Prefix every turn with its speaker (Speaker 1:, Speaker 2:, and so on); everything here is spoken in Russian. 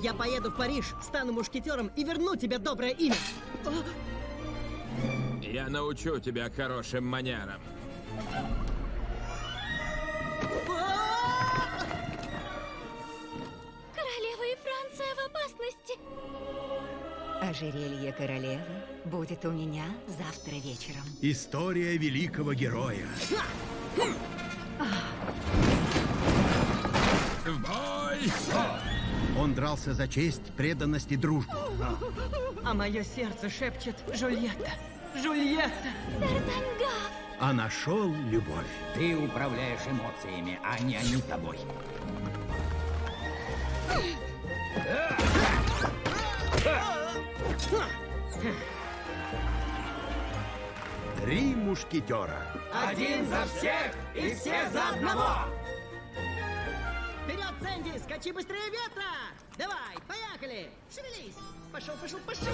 Speaker 1: Я поеду в Париж, стану мушкетером и верну тебе доброе имя.
Speaker 2: Я научу тебя хорошим манерам.
Speaker 3: Королева и Франция в опасности.
Speaker 4: Ожерелье королевы будет у меня завтра вечером.
Speaker 5: История великого героя.
Speaker 2: В бой!
Speaker 5: Он дрался за честь, преданность и дружбу.
Speaker 1: А мое сердце шепчет Жульетта. Жульетта!
Speaker 3: Д'Артангав.
Speaker 5: А нашел любовь.
Speaker 6: Ты управляешь эмоциями, а не они тобой.
Speaker 5: Три мушкетера.
Speaker 6: Один за всех и все за одного!
Speaker 1: Сэнди! Скачи быстрее ветра! Давай, поехали! Шевелись! Пошел, пошел, пошел!